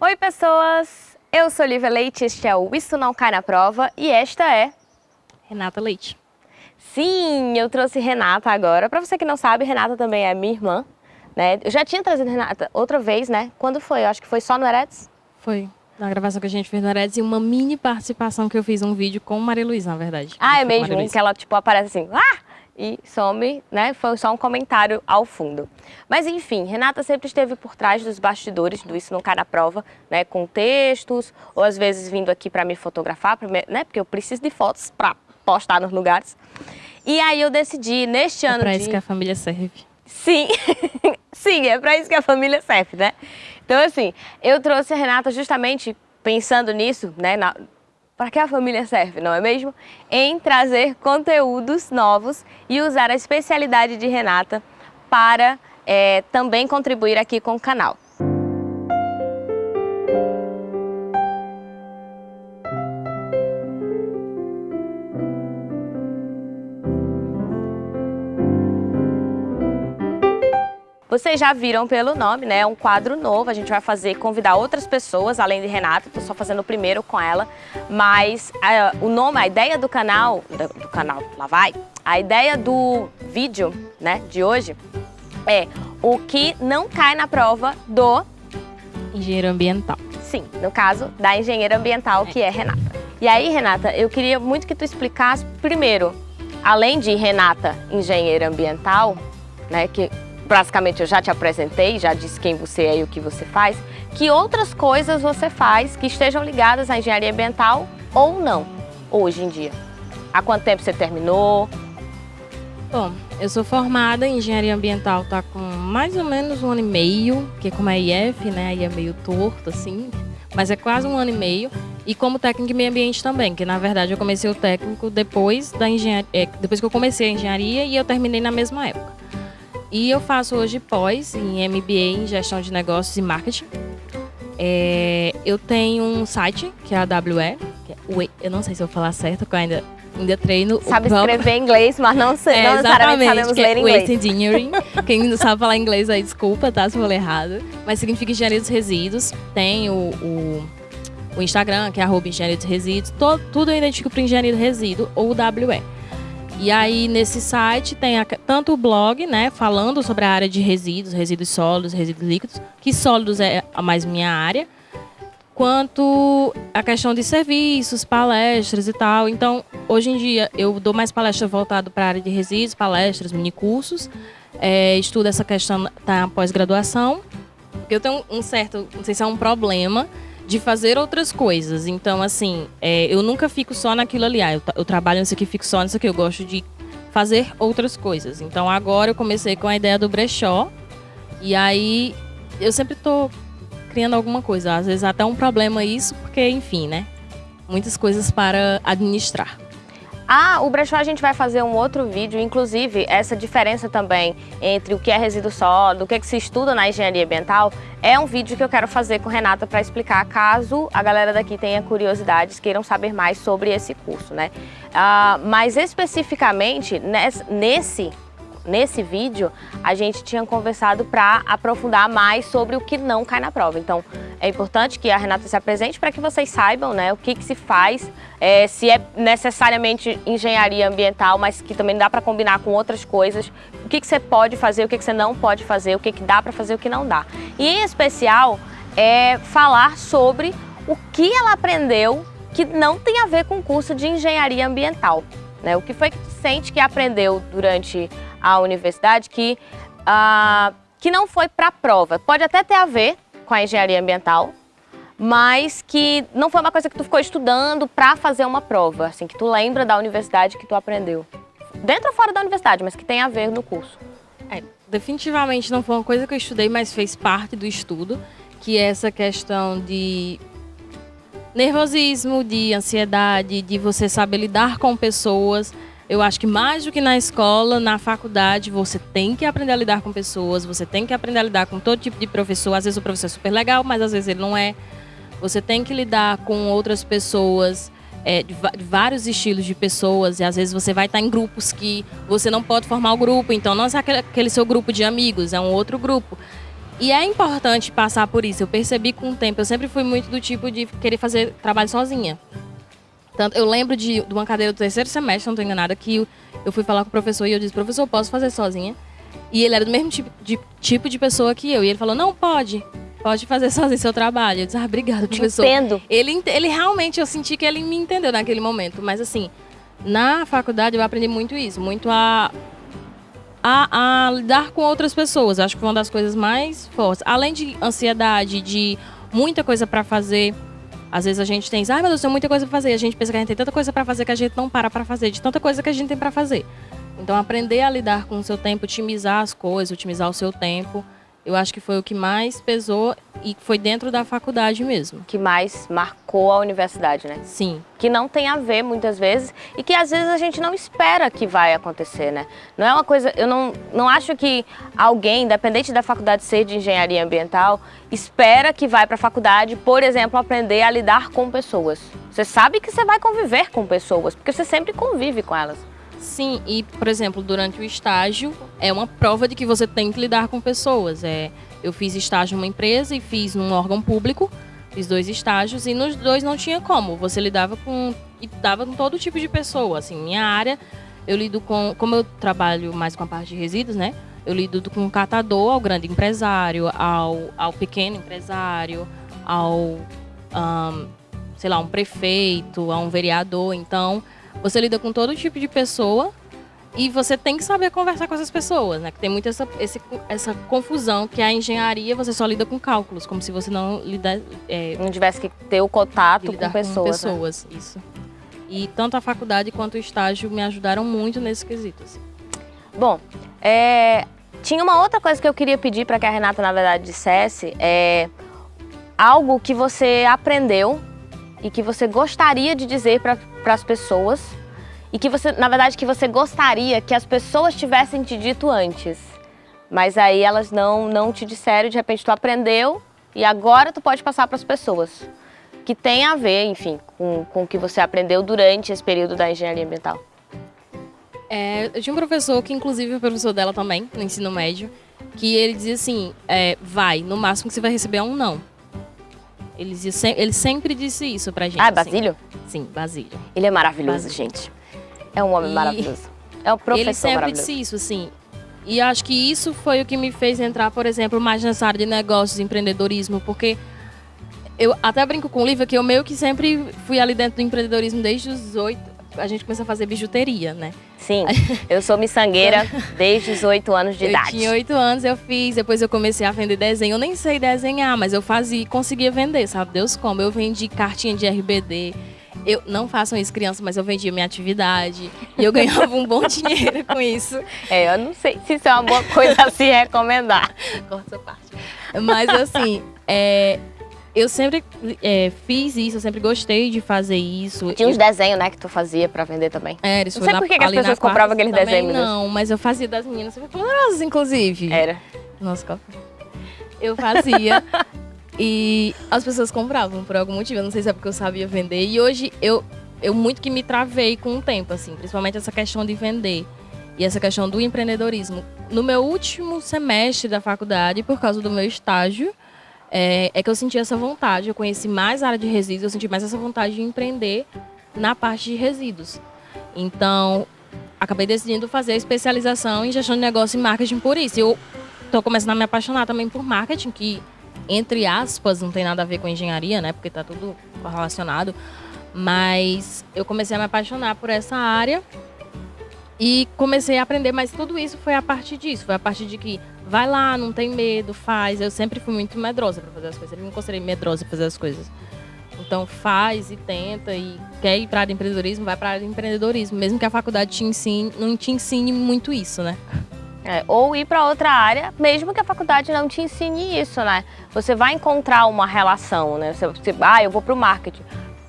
Oi, pessoas! Eu sou Lívia Leite, este é o Isso Não Cai na Prova e esta é... Renata Leite. Sim, eu trouxe Renata agora. Para você que não sabe, Renata também é minha irmã. Né? Eu já tinha trazido Renata outra vez, né? Quando foi? Eu acho que foi só no Eretz? Foi. Na gravação que a gente fez no Eretz e uma mini participação que eu fiz um vídeo com Maria Luísa, na verdade. Ah, é mesmo? Que ela, tipo, aparece assim... Ah! E some, né? Foi só um comentário ao fundo. Mas enfim, Renata sempre esteve por trás dos bastidores do Isso Não Cai na Prova, né? Com textos, ou às vezes vindo aqui para me fotografar, né? Porque eu preciso de fotos para postar nos lugares. E aí eu decidi, neste é ano pra de... isso que a família serve. Sim, sim, é para isso que a família serve, né? Então assim, eu trouxe a Renata justamente pensando nisso, né? Na para que a família serve, não é mesmo? Em trazer conteúdos novos e usar a especialidade de Renata para é, também contribuir aqui com o canal. Vocês já viram pelo nome, né? É um quadro novo, a gente vai fazer, convidar outras pessoas, além de Renata, tô só fazendo o primeiro com ela, mas a, o nome, a ideia do canal, do, do canal, lá vai, a ideia do vídeo, né, de hoje é o que não cai na prova do... Engenheiro ambiental. Sim, no caso da engenheira ambiental, que é Renata. E aí, Renata, eu queria muito que tu explicasse, primeiro, além de Renata, engenheira ambiental, né, que basicamente eu já te apresentei, já disse quem você é e o que você faz, que outras coisas você faz que estejam ligadas à engenharia ambiental ou não, hoje em dia? Há quanto tempo você terminou? Bom, eu sou formada em engenharia ambiental, tá com mais ou menos um ano e meio, porque como é IF, né, aí é meio torto assim, mas é quase um ano e meio. E como técnico em meio ambiente também, que na verdade eu comecei o técnico depois da engenharia, é, depois que eu comecei a engenharia e eu terminei na mesma época. E eu faço hoje pós em MBA em Gestão de Negócios e Marketing. É, eu tenho um site, que é a que é, eu não sei se eu vou falar certo, porque eu ainda, ainda treino. Sabe escrever inglês, mas não, sei, é, não necessariamente sabemos ler é inglês. Engineering. Quem não sabe falar inglês aí, desculpa, tá? Se eu falei errado. Mas significa engenharia dos resíduos. Tem o, o, o Instagram, que é arroba engenharia dos resíduos. Todo, tudo eu identifico para engenharia do resíduo ou WE. E aí, nesse site, tem a, tanto o blog, né, falando sobre a área de resíduos, resíduos sólidos, resíduos líquidos, que sólidos é a mais minha área, quanto a questão de serviços, palestras e tal. Então, hoje em dia, eu dou mais palestras voltado para a área de resíduos, palestras, minicursos, é, estudo essa questão tá, pós-graduação, porque eu tenho um certo, não sei se é um problema, de fazer outras coisas. Então, assim, é, eu nunca fico só naquilo ali. Ah, eu, eu trabalho nisso aqui, fico só nisso aqui. Eu gosto de fazer outras coisas. Então, agora eu comecei com a ideia do brechó. E aí, eu sempre estou criando alguma coisa. Às vezes até um problema isso, porque, enfim, né? Muitas coisas para administrar. Ah, o brechó a gente vai fazer um outro vídeo, inclusive essa diferença também entre o que é resíduo sólido, o que, é que se estuda na engenharia ambiental, é um vídeo que eu quero fazer com Renata para explicar, caso a galera daqui tenha curiosidades, queiram saber mais sobre esse curso, né? Ah, mas especificamente nesse Nesse vídeo, a gente tinha conversado para aprofundar mais sobre o que não cai na prova. Então, é importante que a Renata se apresente para que vocês saibam né, o que, que se faz, é, se é necessariamente engenharia ambiental, mas que também dá para combinar com outras coisas, o que, que você pode fazer, o que, que você não pode fazer, o que, que dá para fazer, o que não dá. E, em especial, é falar sobre o que ela aprendeu que não tem a ver com o curso de engenharia ambiental. Né? O que foi que sente que aprendeu durante a universidade que, uh, que não foi para a prova. Pode até ter a ver com a engenharia ambiental, mas que não foi uma coisa que tu ficou estudando para fazer uma prova, assim, que tu lembra da universidade que tu aprendeu. Dentro ou fora da universidade, mas que tem a ver no curso. É, definitivamente não foi uma coisa que eu estudei, mas fez parte do estudo, que é essa questão de nervosismo, de ansiedade, de você saber lidar com pessoas. Eu acho que mais do que na escola, na faculdade, você tem que aprender a lidar com pessoas, você tem que aprender a lidar com todo tipo de professor. Às vezes o professor é super legal, mas às vezes ele não é. Você tem que lidar com outras pessoas, é, de, de, vários estilos de pessoas, e às vezes você vai estar em grupos que você não pode formar o grupo, então não é aquele, aquele seu grupo de amigos, é um outro grupo. E é importante passar por isso. Eu percebi com o tempo. Eu sempre fui muito do tipo de querer fazer trabalho sozinha. Tanto, eu lembro de, de uma cadeira do terceiro semestre, não estou enganada, que eu, eu fui falar com o professor e eu disse, professor, posso fazer sozinha? E ele era do mesmo tipo de, tipo de pessoa que eu. E ele falou, não, pode. Pode fazer sozinho seu trabalho. Eu disse, ah, obrigado, professor. Entendo. Ele, ele realmente, eu senti que ele me entendeu naquele momento. Mas assim, na faculdade eu aprendi muito isso. Muito a, a, a lidar com outras pessoas. Acho que foi uma das coisas mais fortes. Além de ansiedade, de muita coisa para fazer às vezes a gente tem, ai meu Deus, tem muita coisa pra fazer. A gente pensa que a gente tem tanta coisa para fazer que a gente não para pra fazer, de tanta coisa que a gente tem para fazer. Então, aprender a lidar com o seu tempo, otimizar as coisas, otimizar o seu tempo, eu acho que foi o que mais pesou e foi dentro da faculdade mesmo. Que mais marcou a universidade, né? Sim. Que não tem a ver muitas vezes e que às vezes a gente não espera que vai acontecer, né? Não é uma coisa, eu não, não acho que alguém, independente da faculdade ser de engenharia ambiental, espera que vai para a faculdade, por exemplo, aprender a lidar com pessoas. Você sabe que você vai conviver com pessoas, porque você sempre convive com elas. Sim, e por exemplo, durante o estágio é uma prova de que você tem que lidar com pessoas. É, eu fiz estágio numa empresa e fiz num órgão público, fiz dois estágios e nos dois não tinha como. Você lidava com e dava com todo tipo de pessoa. Assim, minha área, eu lido com, como eu trabalho mais com a parte de resíduos, né? Eu lido com o catador ao grande empresário, ao, ao pequeno empresário, ao um, sei lá, um prefeito, a um vereador. Então, você lida com todo tipo de pessoa e você tem que saber conversar com essas pessoas, né? Que tem muita essa, esse, essa confusão que a engenharia você só lida com cálculos, como se você não lida, é, não tivesse que ter o contato com pessoas. Com pessoas, né? isso. E tanto a faculdade quanto o estágio me ajudaram muito nesse quesito. Assim. Bom, é, tinha uma outra coisa que eu queria pedir para que a Renata, na verdade, dissesse. É algo que você aprendeu e que você gostaria de dizer para as pessoas e que você, na verdade, que você gostaria que as pessoas tivessem te dito antes. Mas aí elas não, não te disseram, de repente tu aprendeu e agora tu pode passar para as pessoas. Que tem a ver, enfim, com, com o que você aprendeu durante esse período da engenharia ambiental. É, eu tinha um professor, que inclusive é o professor dela também, no ensino médio, que ele dizia assim, é, vai, no máximo que você vai receber é um não. Ele, ele sempre disse isso pra gente. Ah, é assim. Basílio? Sim, Basílio. Ele é maravilhoso, Basílio. gente. É um homem e maravilhoso. É um professor Ele sempre disse isso, assim. E acho que isso foi o que me fez entrar, por exemplo, mais nessa área de negócios, empreendedorismo, porque eu até brinco com o Lívia que eu meio que sempre fui ali dentro do empreendedorismo desde os oito. A gente começou a fazer bijuteria, né? Sim, eu sou miçangueira desde os oito anos de eu idade. tinha oito anos, eu fiz, depois eu comecei a vender desenho. Eu nem sei desenhar, mas eu fazia e conseguia vender, sabe Deus como. Eu vendi cartinha de RBD. Eu não façam isso, criança, mas eu vendia minha atividade e eu ganhava um bom dinheiro com isso. É, eu não sei se isso é uma boa coisa a se recomendar. Corta essa parte. Mas assim, é, eu sempre é, fiz isso, eu sempre gostei de fazer isso. Tinha uns desenhos, né, que tu fazia pra vender também. É, isso Não sei por que, que as pessoas compravam aqueles desenhos. Não, mas eu fazia das meninas super poderosas, inclusive. Era. Nossa, qual Eu fazia. e as pessoas compravam por algum motivo. Eu não sei se é porque eu sabia vender. E hoje eu, eu muito que me travei com o tempo, assim. Principalmente essa questão de vender. E essa questão do empreendedorismo. No meu último semestre da faculdade, por causa do meu estágio, é, é, que eu senti essa vontade. Eu conheci mais a área de resíduos, eu senti mais essa vontade de empreender na parte de resíduos. Então, acabei decidindo fazer a especialização em gestão de negócio e marketing por isso. Eu estou começando a me apaixonar também por marketing, que, entre aspas, não tem nada a ver com engenharia, né? Porque está tudo relacionado. Mas eu comecei a me apaixonar por essa área e comecei a aprender, mas tudo isso foi a partir disso. Foi a partir de que vai lá, não tem medo, faz. Eu sempre fui muito medrosa para fazer as coisas. Eu não considerei medrosa para fazer as coisas. Então faz e tenta e quer ir para área de empreendedorismo, vai para área de empreendedorismo, mesmo que a faculdade te ensine, não te ensine muito isso, né? É, ou ir para outra área, mesmo que a faculdade não te ensine isso, né? Você vai encontrar uma relação, né? Você, você ah, eu vou para o marketing.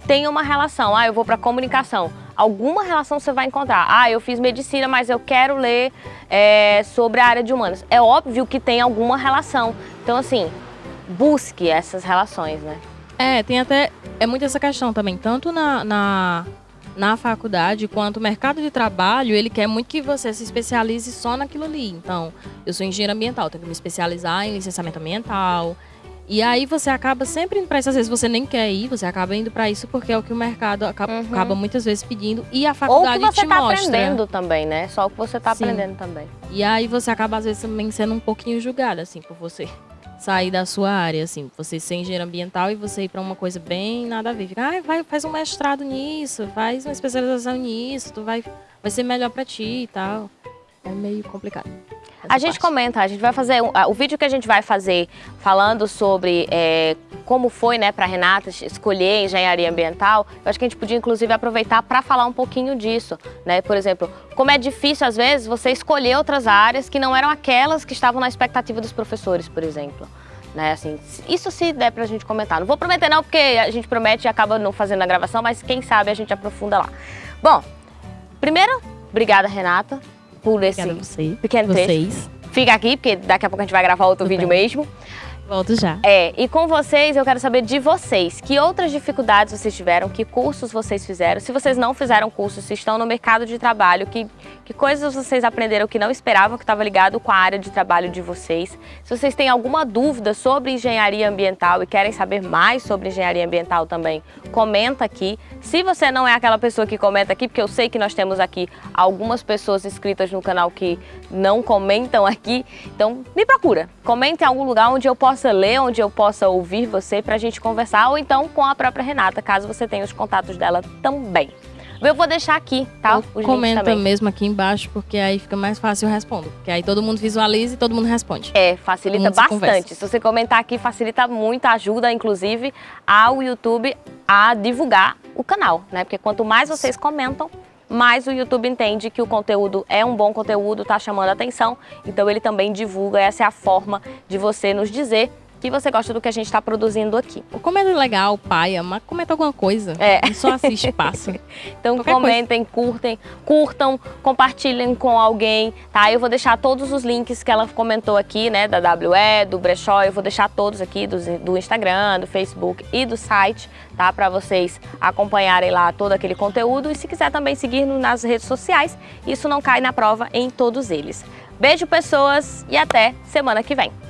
Tem uma relação, ah, eu vou para comunicação alguma relação você vai encontrar. Ah, eu fiz medicina, mas eu quero ler é, sobre a área de humanas. É óbvio que tem alguma relação. Então, assim, busque essas relações, né? É, tem até. É muito essa questão também, tanto na, na, na faculdade, quanto o mercado de trabalho, ele quer muito que você se especialize só naquilo ali. Então, eu sou engenheiro ambiental, tenho que me especializar em licenciamento ambiental. E aí você acaba sempre indo para isso, às vezes você nem quer ir, você acaba indo para isso porque é o que o mercado acaba, uhum. acaba, muitas vezes pedindo e a faculdade Ou que você te tá mostra. aprendendo também, né? Só o que você está aprendendo também. E aí você acaba às vezes também sendo um pouquinho julgado assim por você sair da sua área, assim, você ser engenheiro ambiental e você ir para uma coisa bem nada a ver. Fica, ah, vai, faz um mestrado nisso, faz uma especialização nisso, tu vai, vai ser melhor para ti e tal. É meio complicado. A gente parte. comenta, a gente vai fazer, um, o vídeo que a gente vai fazer falando sobre é, como foi né, para Renata escolher engenharia ambiental, eu acho que a gente podia inclusive aproveitar para falar um pouquinho disso. Né? Por exemplo, como é difícil às vezes você escolher outras áreas que não eram aquelas que estavam na expectativa dos professores, por exemplo. Né, assim, isso se der pra gente comentar. Não vou prometer não, porque a gente promete e acaba não fazendo a gravação, mas quem sabe a gente aprofunda lá. Bom, primeiro, obrigada Renata por esse você, pequeno vocês. texto. Fica aqui, porque daqui a pouco a gente vai gravar outro Tudo vídeo bem. mesmo. Volto já. É, e com vocês eu quero saber de vocês, que outras dificuldades vocês tiveram, que cursos vocês fizeram, se vocês não fizeram cursos, se estão no mercado de trabalho, que, que coisas vocês aprenderam que não esperavam que estava ligado com a área de trabalho de vocês. Se vocês têm alguma dúvida sobre engenharia ambiental e querem saber mais sobre engenharia ambiental também, comenta aqui. Se você não é aquela pessoa que comenta aqui, porque eu sei que nós temos aqui algumas pessoas inscritas no canal que não comentam aqui, então me procura. Comenta em algum lugar onde eu possa possa ler, onde eu possa ouvir você para a gente conversar, ou então com a própria Renata, caso você tenha os contatos dela também. Eu vou deixar aqui, tá? Os comenta mesmo aqui embaixo, porque aí fica mais fácil eu respondo. Porque aí todo mundo visualiza e todo mundo responde. É, facilita bastante. Se, se você comentar aqui, facilita muito, ajuda, inclusive, ao YouTube a divulgar o canal, né? Porque quanto mais vocês comentam, mais o YouTube entende que o conteúdo é um bom conteúdo, está chamando atenção, então ele também divulga, essa é a forma de você nos dizer que você gosta do que a gente está produzindo aqui. Comenta legal, paia, mas comenta alguma coisa. É. Não só assiste passa. então Qualquer comentem, coisa. curtem, curtam, compartilhem com alguém, tá? Eu vou deixar todos os links que ela comentou aqui, né, da WE, do Brechó, eu vou deixar todos aqui do, do Instagram, do Facebook e do site, tá? Para vocês acompanharem lá todo aquele conteúdo e se quiser também seguir nas redes sociais, isso não cai na prova em todos eles. Beijo, pessoas, e até semana que vem.